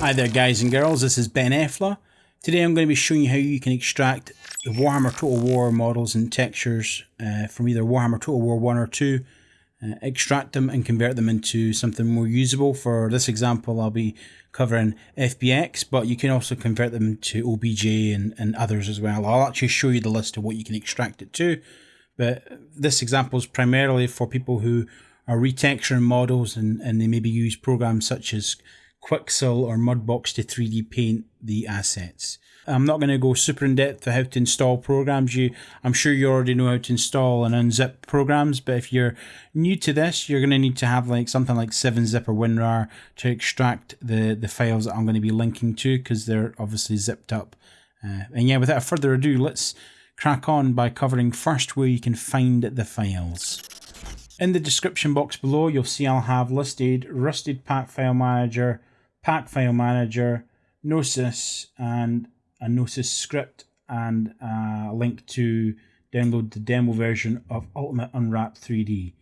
Hi there guys and girls, this is Ben Effler. Today I'm going to be showing you how you can extract the Warhammer Total War models and textures uh, from either Warhammer Total War 1 or 2, uh, extract them and convert them into something more usable. For this example I'll be covering FBX, but you can also convert them to OBJ and, and others as well. I'll actually show you the list of what you can extract it to, but this example is primarily for people who are retexturing models and, and they maybe use programs such as Quixel or Mudbox to 3D paint the assets. I'm not going to go super in depth to how to install programs. You, I'm sure you already know how to install and unzip programs, but if you're new to this, you're going to need to have like something like 7-zip or WinRAR to extract the, the files that I'm going to be linking to because they're obviously zipped up. Uh, and yeah, without further ado, let's crack on by covering first where you can find the files. In the description box below, you'll see I'll have listed Rusted Pack File Manager, Pack File Manager, Noesis, and a Noesis script, and a link to download the demo version of Ultimate Unwrapped 3D.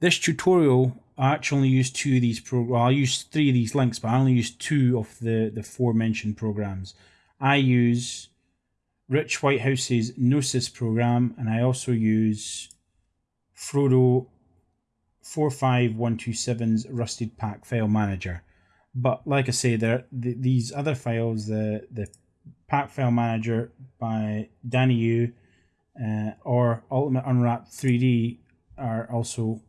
This tutorial, I actually only use two of these pro. Well, I use three of these links, but I only use two of the the four mentioned programs. I use Rich Whitehouse's Noesis program, and I also use Frodo 45127's Rusted Pack File Manager. But like I say, there the, these other files, the the Pack File Manager by Danny Yu uh, or Ultimate Unwrapped 3D are also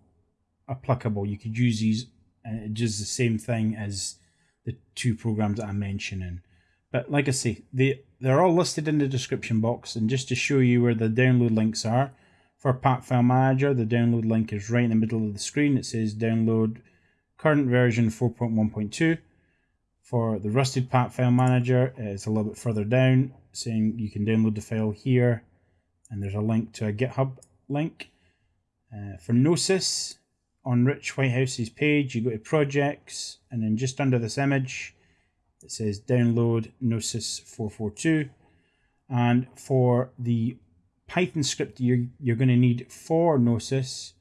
applicable. You could use these uh, just the same thing as the two programs that I'm mentioning. But like I say, they they're all listed in the description box, and just to show you where the download links are, for Pack File Manager, the download link is right in the middle of the screen. It says download current version 4.1.2. For the Rusted Pack File Manager, it's a little bit further down, saying you can download the file here, and there's a link to a GitHub link. Uh, for Noesis, on Rich Whitehouse's page, you go to Projects, and then just under this image, it says download Noesis 442. And for the Python script you're, you're going to need for Noesis,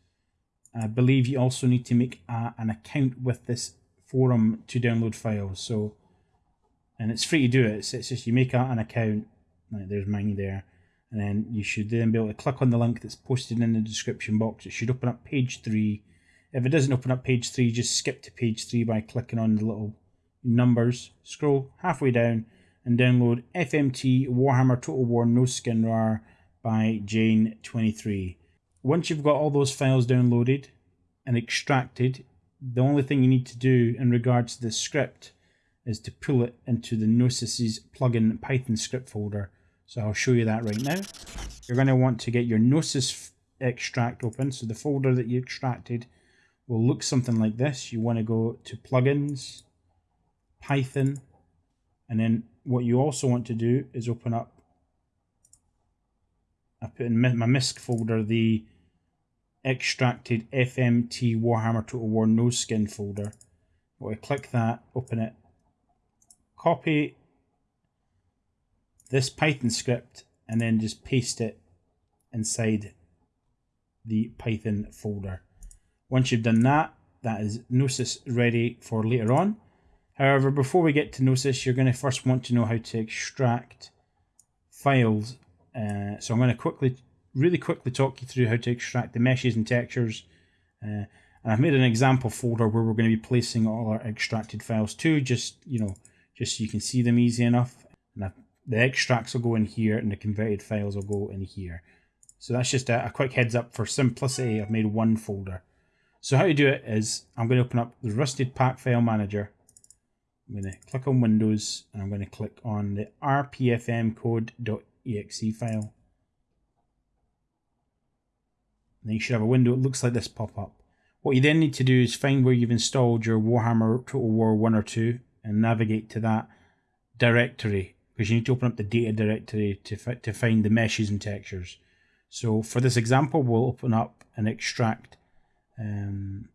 I believe you also need to make a, an account with this forum to download files. So, and it's free to do it. It's, it's just you make a, an account. Like there's mine there. And then you should then be able to click on the link that's posted in the description box. It should open up page three. If it doesn't open up page three, just skip to page three by clicking on the little numbers. Scroll halfway down and download FMT Warhammer Total War No Skin RAR by Jane23. Once you've got all those files downloaded and extracted, the only thing you need to do in regards to the script is to pull it into the Noesis's plugin Python script folder. So I'll show you that right now. You're going to want to get your Noesis extract open. So the folder that you extracted will look something like this. You want to go to plugins, Python, and then what you also want to do is open up I put in my MISC folder the extracted FMT Warhammer Total War No Skin folder. I click that, open it, copy this Python script, and then just paste it inside the Python folder. Once you've done that, that is Noesis ready for later on. However, before we get to Noesis, you're going to first want to know how to extract files uh, so I'm going to quickly, really quickly talk you through how to extract the meshes and textures. Uh, and I've made an example folder where we're going to be placing all our extracted files to, just, you know, just so you can see them easy enough. And the extracts will go in here and the converted files will go in here. So that's just a, a quick heads up for simplicity. I've made one folder. So how you do it is I'm going to open up the Rusted Pack File Manager. I'm going to click on Windows and I'm going to click on the rpfm code.exe file. And then you should have a window that looks like this pop up. What you then need to do is find where you've installed your Warhammer Total War 1 or 2 and navigate to that directory because you need to open up the data directory to, to find the meshes and textures. So for this example, we'll open up and extract um,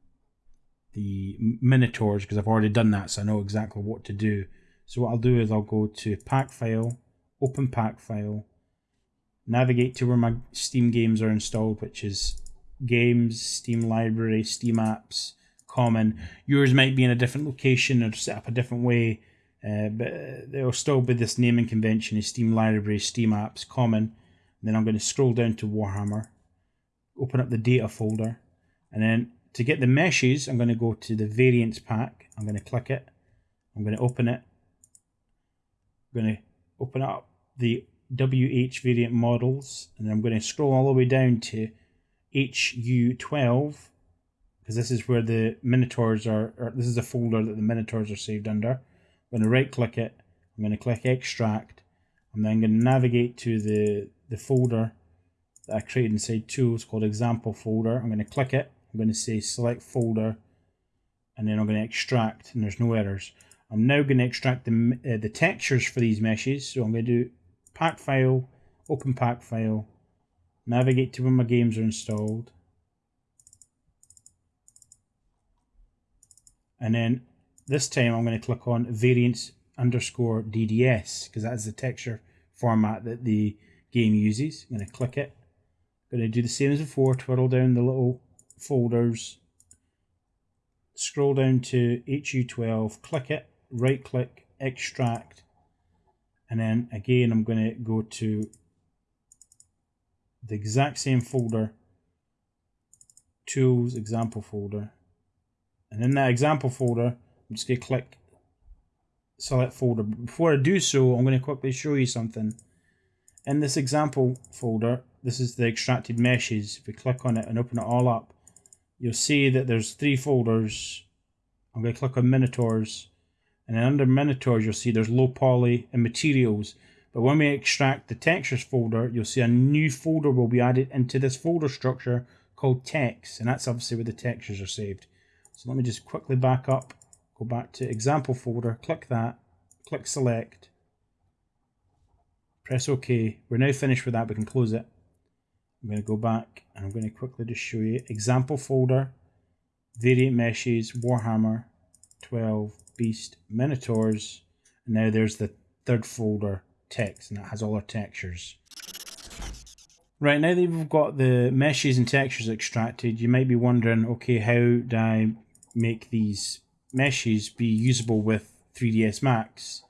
the Minotaurs because I've already done that, so I know exactly what to do. So what I'll do is I'll go to Pack File, open pack file, navigate to where my Steam games are installed, which is games, Steam library, Steam apps, common. Yours might be in a different location or set up a different way. uh, but there will still be this naming convention is Steam Library, Steam Apps, Common. And then I'm going to scroll down to Warhammer, open up the data folder, and then to get the meshes, I'm going to go to the variants pack. I'm going to click it. I'm going to open it. I'm going to open up the WH variant models, and I'm going to scroll all the way down to HU12 because this is where the Minotaurs are, or this is a folder that the Minotaurs are saved under. I'm going to right click it, I'm going to click extract, I'm then going to navigate to the, the folder that I created inside tools called example folder. I'm going to click it, I'm going to say select folder, and then I'm going to extract, and there's no errors. I'm now going to extract the, uh, the textures for these meshes, so I'm going to do pack file, open pack file, navigate to where my games are installed, and then this time I'm going to click on variants underscore DDS because that is the texture format that the game uses. I'm going to click it. I'm going to do the same as before, twirl down the little folders, scroll down to HU12, click it, right click, extract, and then again I'm going to go to the exact same folder, tools, example folder, and in that example folder, I'm just going to click select folder. But before I do so, I'm going to quickly show you something. In this example folder, this is the extracted meshes. If we click on it and open it all up, you'll see that there's three folders. I'm going to click on Minotaurs. And then under Minotaurs, you'll see there's low poly and materials. But when we extract the textures folder, you'll see a new folder will be added into this folder structure called text. And that's obviously where the textures are saved. So let me just quickly back up, go back to example folder, click that, click select, press OK. We're now finished with that, we can close it. I'm going to go back and I'm going to quickly just show you example folder, variant meshes, Warhammer, 12, Beast, Minotaurs, and now there's the third folder, text, and that has all our textures. Right, now that we've got the meshes and textures extracted, you might be wondering, okay, how do I make these meshes be usable with 3ds Max.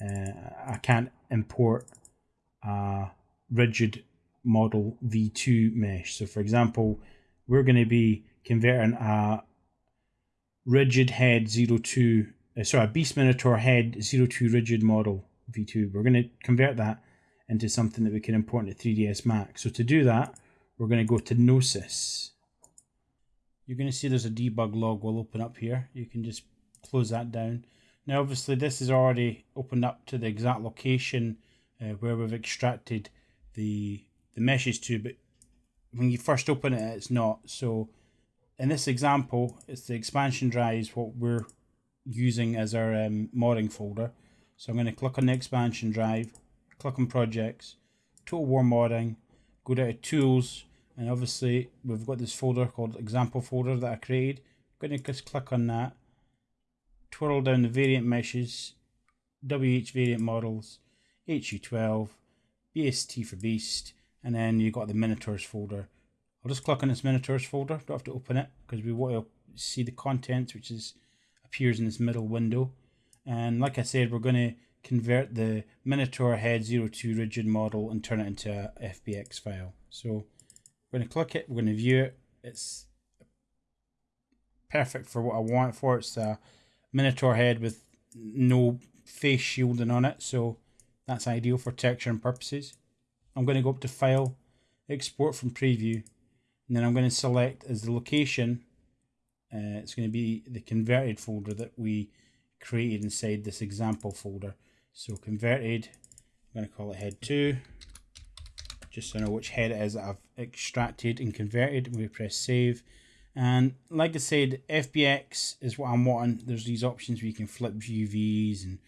Uh, I can't import a rigid model v2 mesh. So for example, we're going to be converting a rigid head 02, uh, sorry, a Beast Minotaur head 02 rigid model v2. We're going to convert that into something that we can import into 3ds Max. So to do that, we're going to go to Noesis you're going to see there's a debug log will open up here. You can just close that down. Now obviously this is already opened up to the exact location uh, where we've extracted the, the meshes to, but when you first open it, it's not. So in this example, it's the expansion drives what we're using as our um, modding folder. So I'm going to click on the expansion drive, click on projects, Total War modding, go down to tools, and obviously we've got this folder called example folder that I created. I'm going to just click on that, twirl down the variant meshes, WH variant models, HU12, BST for beast, and then you've got the Minotaurs folder. I'll just click on this Minotaurs folder, don't have to open it because we want to see the contents which is appears in this middle window. And like I said, we're going to convert the Minotaur head 02 rigid model and turn it into a FBX file. So we're going to click it. We're going to view it. It's perfect for what I want for. It's a Minotaur head with no face shielding on it. So that's ideal for texture and purposes. I'm going to go up to File, Export from Preview. And then I'm going to select as the location. Uh, it's going to be the converted folder that we created inside this example folder. So converted, I'm going to call it head 2 just so I know which head it is that I've extracted and converted. We press save. And like I said, FBX is what I'm wanting. There's these options where you can flip UVs and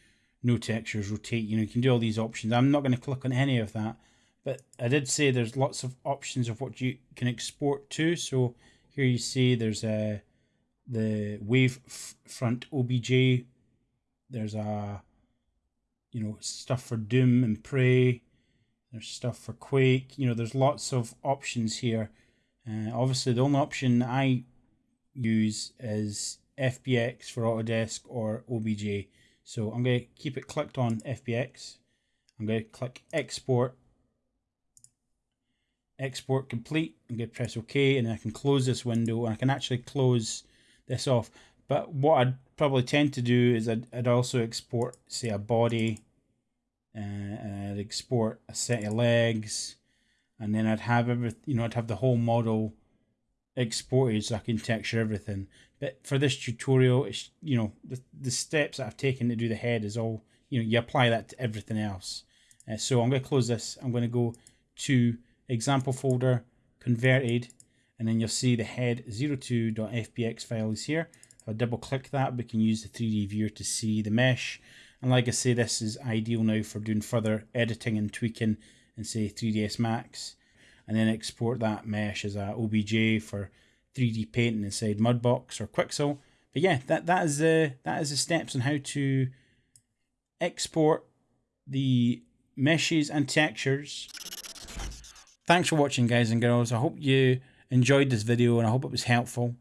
no textures, rotate, you know, you can do all these options. I'm not going to click on any of that. But I did say there's lots of options of what you can export to. So here you see there's a the wave front OBJ. There's a you know stuff for Doom and Prey. There's stuff for Quake. You know, there's lots of options here. Uh, obviously, the only option I use is FBX for Autodesk or OBJ. So I'm going to keep it clicked on FBX. I'm going to click export. Export complete. I'm going to press OK and I can close this window and I can actually close this off. But what I'd probably tend to do is I'd, I'd also export, say, a body, uh, and I'd export a set of legs, and then I'd have every, you know, I'd have the whole model exported so I can texture everything. But for this tutorial, it's, you know, the, the steps that I've taken to do the head is all, you know, you apply that to everything else. Uh, so I'm going to close this. I'm going to go to example folder, converted, and then you'll see the head 02.fbx file is here. If I double click that, we can use the 3D viewer to see the mesh. And like I say, this is ideal now for doing further editing and tweaking in say 3ds Max. And then export that mesh as a OBJ for 3D painting inside Mudbox or Quixel. But yeah, that, that is the that is the steps on how to export the meshes and textures. Thanks for watching guys and girls. I hope you enjoyed this video and I hope it was helpful.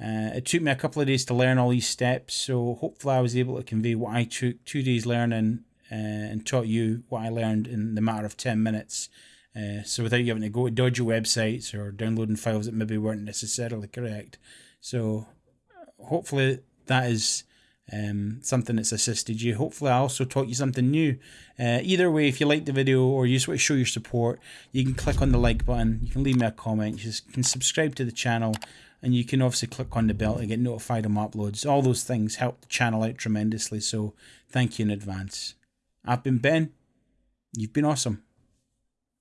Uh, it took me a couple of days to learn all these steps, so hopefully I was able to convey what I took two days learning uh, and taught you what I learned in the matter of 10 minutes. Uh, so without you having to go to dodgy websites or downloading files that maybe weren't necessarily correct. So hopefully that is um, something that's assisted you. Hopefully I also taught you something new. Uh, either way, if you like the video or you just want to show your support, you can click on the like button, you can leave me a comment, you can subscribe to the channel and you can obviously click on the bell to get notified of my uploads. All those things help the channel out tremendously, so thank you in advance. I've been Ben. You've been awesome.